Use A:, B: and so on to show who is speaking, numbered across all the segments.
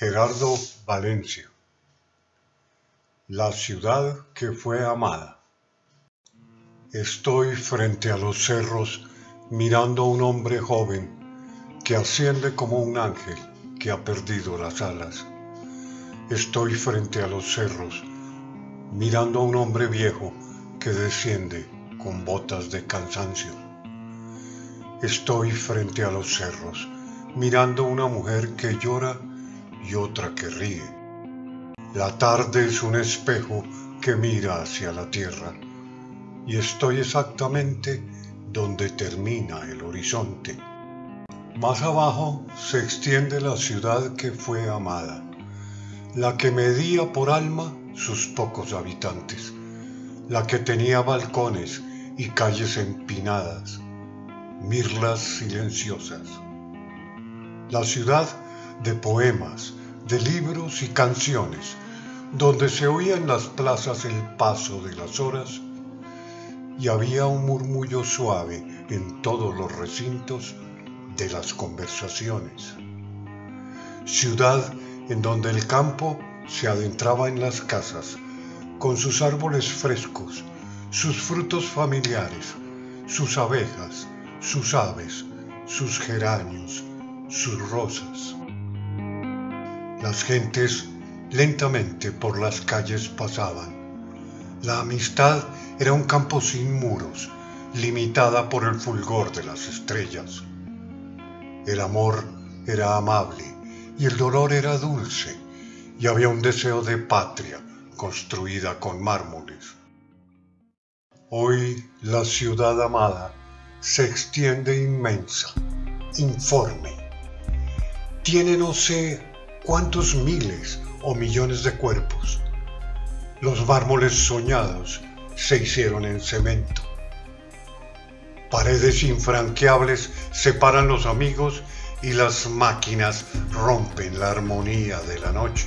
A: Gerardo Valencia La ciudad que fue amada Estoy frente a los cerros mirando a un hombre joven que asciende como un ángel que ha perdido las alas. Estoy frente a los cerros mirando a un hombre viejo que desciende con botas de cansancio. Estoy frente a los cerros mirando a una mujer que llora y otra que ríe. La tarde es un espejo que mira hacia la tierra y estoy exactamente donde termina el horizonte. Más abajo se extiende la ciudad que fue amada, la que medía por alma sus pocos habitantes, la que tenía balcones y calles empinadas, mirlas silenciosas. La ciudad de poemas, de libros y canciones, donde se oía en las plazas el paso de las horas y había un murmullo suave en todos los recintos de las conversaciones. Ciudad en donde el campo se adentraba en las casas, con sus árboles frescos, sus frutos familiares, sus abejas, sus aves, sus geranios, sus rosas. Las gentes lentamente por las calles pasaban. La amistad era un campo sin muros, limitada por el fulgor de las estrellas. El amor era amable y el dolor era dulce, y había un deseo de patria construida con mármoles. Hoy la ciudad amada se extiende inmensa, informe. Tiene no sé cuántos miles o millones de cuerpos. Los mármoles soñados se hicieron en cemento. Paredes infranqueables separan los amigos y las máquinas rompen la armonía de la noche.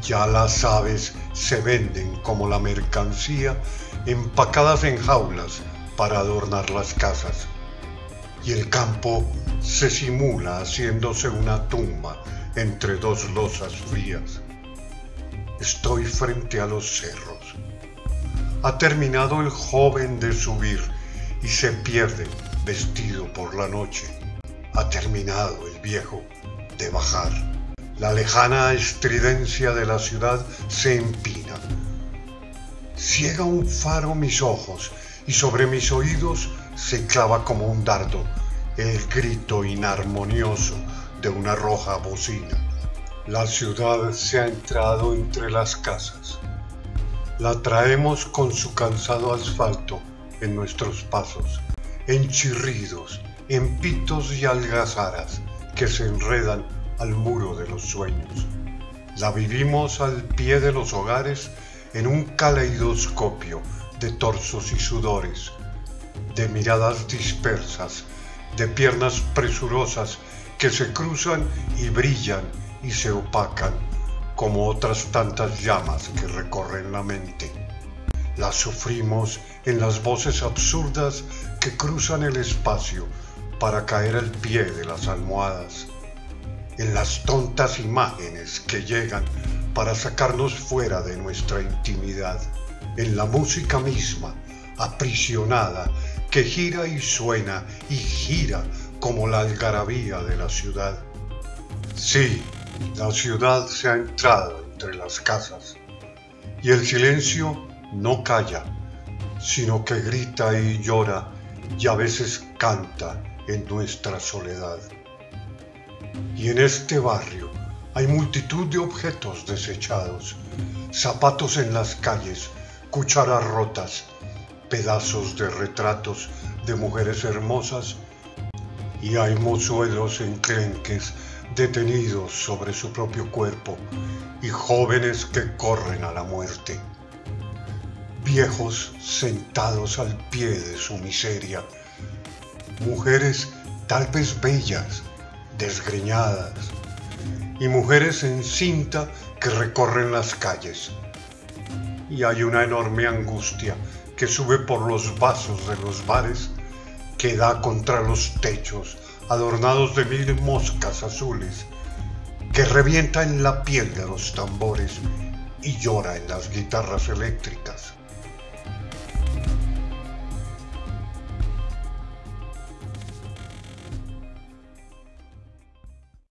A: Ya las aves se venden como la mercancía empacadas en jaulas para adornar las casas. Y el campo se simula haciéndose una tumba entre dos losas frías. Estoy frente a los cerros. Ha terminado el joven de subir y se pierde vestido por la noche. Ha terminado el viejo de bajar. La lejana estridencia de la ciudad se empina. Ciega un faro mis ojos y sobre mis oídos se clava como un dardo el grito inarmonioso de una roja bocina. La ciudad se ha entrado entre las casas. La traemos con su cansado asfalto en nuestros pasos, en chirridos, en pitos y algazaras que se enredan al muro de los sueños. La vivimos al pie de los hogares en un caleidoscopio de torsos y sudores, de miradas dispersas, de piernas presurosas que se cruzan y brillan y se opacan como otras tantas llamas que recorren la mente. Las sufrimos en las voces absurdas que cruzan el espacio para caer al pie de las almohadas, en las tontas imágenes que llegan para sacarnos fuera de nuestra intimidad, en la música misma, aprisionada, que gira y suena y gira como la algarabía de la ciudad. Sí, la ciudad se ha entrado entre las casas y el silencio no calla, sino que grita y llora y a veces canta en nuestra soledad. Y en este barrio hay multitud de objetos desechados, zapatos en las calles, cucharas rotas, pedazos de retratos de mujeres hermosas y hay mozuelos enclenques detenidos sobre su propio cuerpo y jóvenes que corren a la muerte. Viejos sentados al pie de su miseria. Mujeres tal vez bellas, desgreñadas. Y mujeres en cinta que recorren las calles. Y hay una enorme angustia que sube por los vasos de los bares que da contra los techos adornados de mil moscas azules que revienta en la piel de los tambores y llora en las guitarras eléctricas.